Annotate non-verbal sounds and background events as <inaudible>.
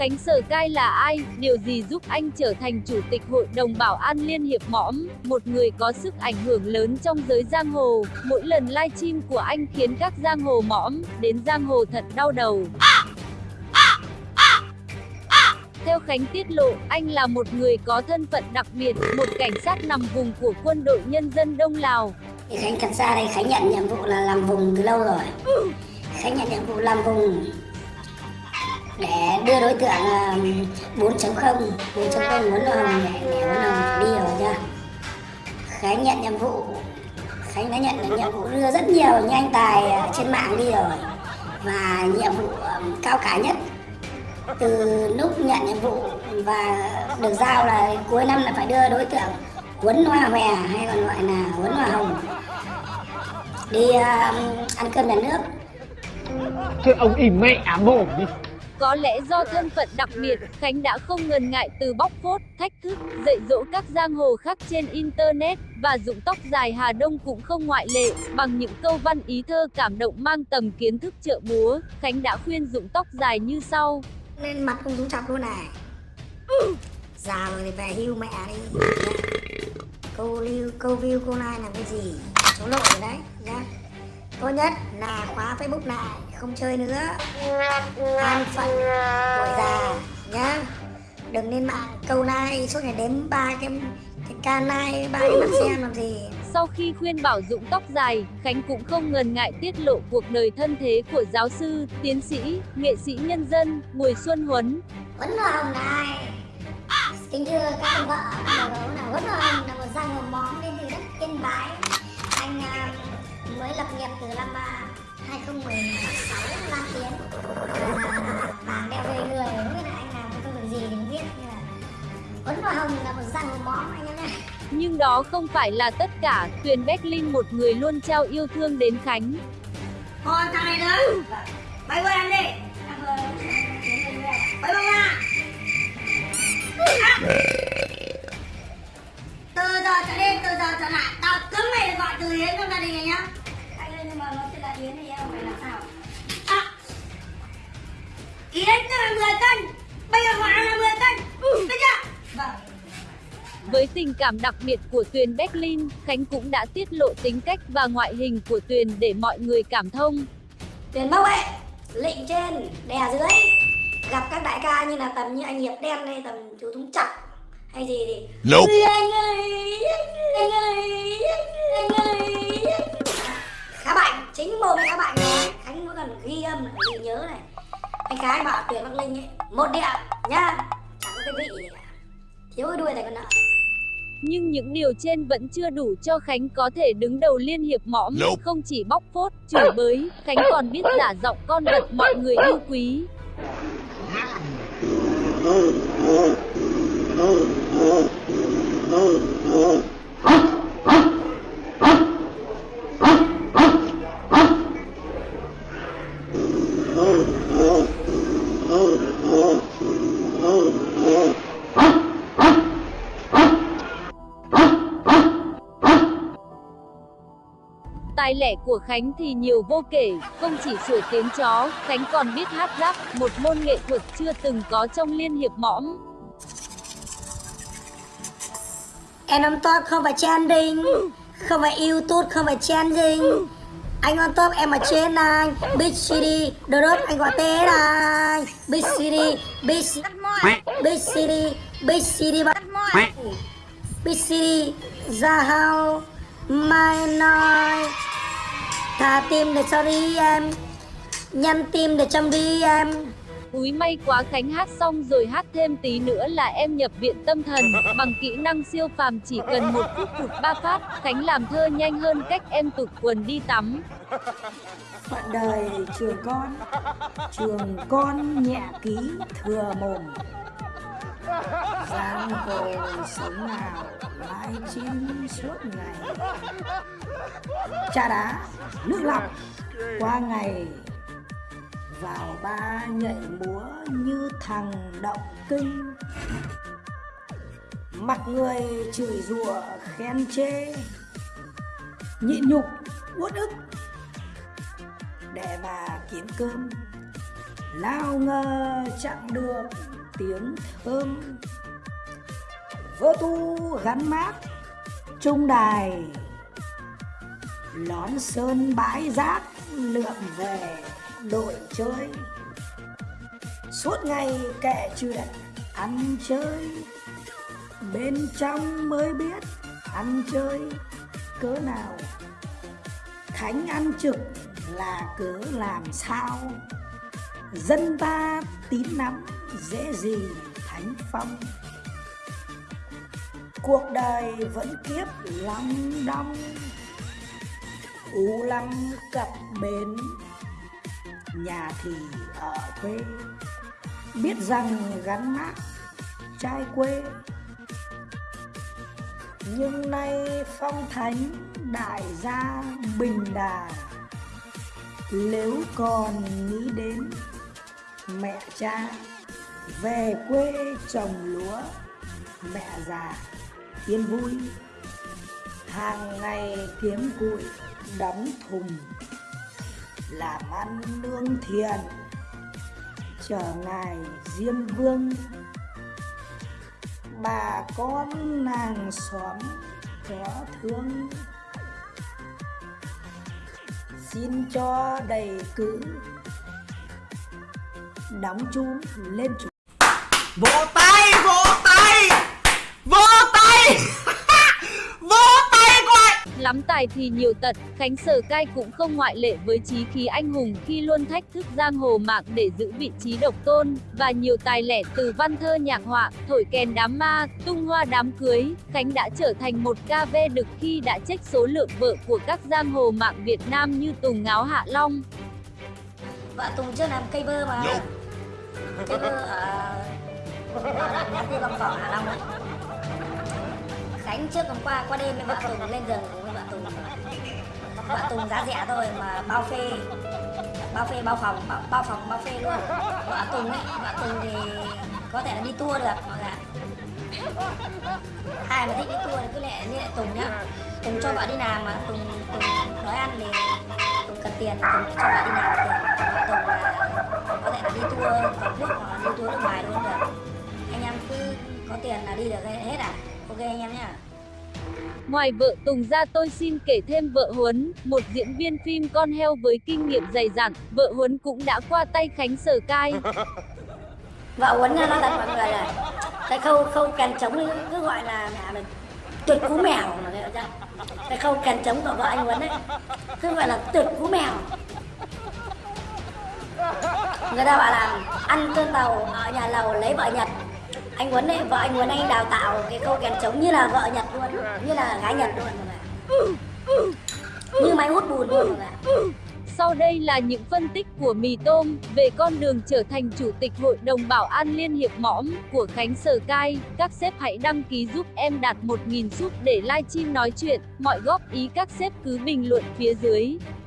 Khánh Sở Cai là ai? Điều gì giúp anh trở thành Chủ tịch Hội đồng Bảo an Liên hiệp mõm? Một người có sức ảnh hưởng lớn trong giới giang hồ. Mỗi lần livestream của anh khiến các giang hồ mõm đến giang hồ thật đau đầu. Theo Khánh tiết lộ, anh là một người có thân phận đặc biệt, một cảnh sát nằm vùng của quân đội nhân dân Đông Lào. Khánh thật ra đây Khánh nhận nhiệm vụ là làm vùng từ lâu rồi. Khánh nhận nhiệm vụ làm vùng để đưa đối tượng ờ, 4.0 4.0 muốn hồng để, để muốn hồng đi rồi chưa Khánh nhận nhiệm vụ Khánh đã nhận được nhiệm vụ đưa rất nhiều nhanh tài trên mạng đi rồi. Và nhiệm vụ ờ, cao cả nhất từ lúc nhận nhiệm vụ và được giao là cuối năm là phải đưa đối tượng Huấn Hoa Hòe hay còn gọi là Huấn Hoa Hồng đi uh, ăn cơm nhà nước. Thế ông im mẹ mồm đi có lẽ do thân phận đặc biệt, Khánh đã không ngần ngại từ bóc phốt, thách thức, dạy dỗ các giang hồ khác trên Internet, và dụng tóc dài Hà Đông cũng không ngoại lệ, bằng những câu văn ý thơ cảm động mang tầm kiến thức trợ búa, Khánh đã khuyên dụng tóc dài như sau. Lên mặt không xuống chọc luôn này. Già rồi thì về hưu mẹ đi. Câu lưu, câu view câu này làm cái gì? Số lộ rồi đấy, nhá. Tốt nhất là khóa Facebook lại, không chơi nữa An phận tuổi già nhá Đừng lên mạng câu like suốt ngày đếm ba cái cái ca like, ba cái mặt xem làm gì sau khi khuyên bảo dụng tóc dài, Khánh cũng không ngần ngại tiết lộ cuộc đời thân thế của giáo sư, tiến sĩ, nghệ sĩ nhân dân, Bùi Xuân Huấn. Huấn Hồng này, kính thưa các ông vợ, các bố là Huấn Hồng là một giang hồ món đến từ đất Yên Bái. Mới lập nghiệp từ năm uh, 2016 Lan Tiến Vàng đeo về người không biết là anh làm cái công việc gì thì không biết nhưng mà Ấn và Hồng là một răng một bó anh em này nhưng đó không phải là tất cả, Tuyền Becklin một người luôn trao yêu thương đến Khánh. Thôi thằng này nữa, bay qua em đi. Bay bông ra. Từ giờ trở đi, từ giờ trở lại, tao cấm mày tình cảm đặc biệt của Tuyền Berlin, Khánh cũng đã tiết lộ tính cách và ngoại hình của Tuyền để mọi người cảm thông. Tuyền bảo vệ, lệnh trên, đè dưới. Gặp các đại ca như là tầm như anh Hiệp Đen hay tầm chú Thúng Chặt hay gì thì nope. anh ơi, anh ơi, anh ơi, khá bệnh, chính mồm khá bệnh này Khánh có cần ghi âm ghi nhớ này. Anh Khá bảo Tuyền Bắc Linh ấy, một điện nhá Chẳng có cái vị gì cả. Thiếu cái đuôi này còn nợ nhưng những điều trên vẫn chưa đủ cho Khánh có thể đứng đầu liên hiệp mõm, nope. không chỉ bóc phốt, chửi bới, Khánh còn biết giả giọng con vật mọi người yêu quý. Tài lẻ của Khánh thì nhiều vô kể, không chỉ sửa tiếng chó, Khánh còn biết hát rap, một môn nghệ thuật chưa từng có trong liên hiệp mõm. Em on top không phải trending, không phải youtube, không phải trending. Anh on top em ở trên này, Big City, đồ đốt anh gọi tên này. Big City, Big Big City, Big City, Big City, ra hao, mai nói. Thả tim để cho đi em. Nhăn tim để trong đi em. Úi may quá Khánh hát xong rồi hát thêm tí nữa là em nhập viện tâm thần. Bằng kỹ năng siêu phàm chỉ cần một phút hụt ba phát Khánh làm thơ nhanh hơn cách em tụt quần đi tắm. Phận đời trường con Trường con nhẹ ký thừa mồm. Giang hồ sống nào lại chim suốt ngày. Trà đá, nước lọc. Qua ngày, vào ba nhảy múa như thằng động kinh. Mặt người chửi rủa, khen chê. Nhịn nhục, uất ức. Để mà kiếm cơm. Lao ngơ chẳng được tiếng thơm vỡ tu gắn mát, trung đài, lón sơn bãi rác, lượm về, đội chơi. Suốt ngày kệ chuyện, ăn chơi. Bên trong mới biết ăn chơi, cớ nào? Thánh ăn trực là cớ làm sao? Dân ta tín nắm dễ gì thánh phong? Cuộc đời vẫn kiếp lắm đong, u lắm cặp bến. Nhà thì ở quê, biết rằng gắn mát trai quê. Nhưng nay phong thánh đại gia bình đà, nếu còn nghĩ đến mẹ cha, về quê trồng lúa, mẹ già yên vui. Hàng ngày kiếm cụi đóng thùng, làm ăn lương thiện chờ ngài diêm vương. Bà con nàng xóm có thương. Xin cho đầy cữ, đóng chun lên chủ vỗ tay vỗ tay vỗ tay coi Lắm tài thì nhiều tật, Khánh Sở Cai cũng không ngoại lệ với chí khí anh hùng khi luôn thách thức giang hồ mạng để giữ vị trí độc tôn, và nhiều tài lẻ từ văn thơ nhạc họa, thổi kèn đám ma, tung hoa đám cưới, Khánh đã trở thành một ca ve đực khi đã trách số lượng vợ của các giang hồ mạng Việt Nam như Tùng Ngáo Hạ Long. vợ Tùng chưa làm cây bơ mà. Cây bơ ở ở Long Thọ Hạ Long đấy Khánh trước hôm qua qua đêm với vợ Tùng lên giường cùng với vợ Tùng vợ Tùng giá rẻ thôi mà bao phê bao phê bao phòng bao, bao phòng bao phê luôn. Vợ Tùng ấy vợ Tùng thì có thể là đi tour được hoặc là ai mà thích đi tour thì cứ lẹ như lại Tùng nhá. Tùng cho vợ đi làm mà Tùng Tùng nói ăn thì Tùng cần tiền thì Tùng cho vợ đi làm tiền vợ Tùng là có thể là đi tour toàn quốc hoặc là đi tour nước ngoài luôn được. Anh em cứ có tiền là đi được hết à? Ok anh em nhá. Ngoài vợ Tùng ra tôi xin kể thêm vợ Huấn, một diễn viên phim con heo với kinh nghiệm dày dặn, vợ Huấn cũng đã qua tay Khánh Sở Cai. <laughs> vợ Huấn nói thật mọi người là cái khâu khâu kèn trống cứ gọi là mẹ mình tuyệt cú mèo mà nghe chưa? Cái khâu kèn trống của vợ anh Huấn ấy cứ gọi là tuyệt cú mèo. Người ta bảo là ăn cơm tàu ở nhà lầu lấy vợ Nhật anh Huấn ấy, vợ anh Huấn anh đào tạo cái câu kèn trống như là vợ Nhật luôn, như là gái Nhật luôn mọi người như máy hút bùn luôn mọi người Sau đây là những phân tích của Mì Tôm về con đường trở thành Chủ tịch Hội đồng Bảo an Liên hiệp mõm của Khánh Sở Cai. Các sếp hãy đăng ký giúp em đạt 1.000 giúp để livestream nói chuyện. Mọi góp ý các sếp cứ bình luận phía dưới.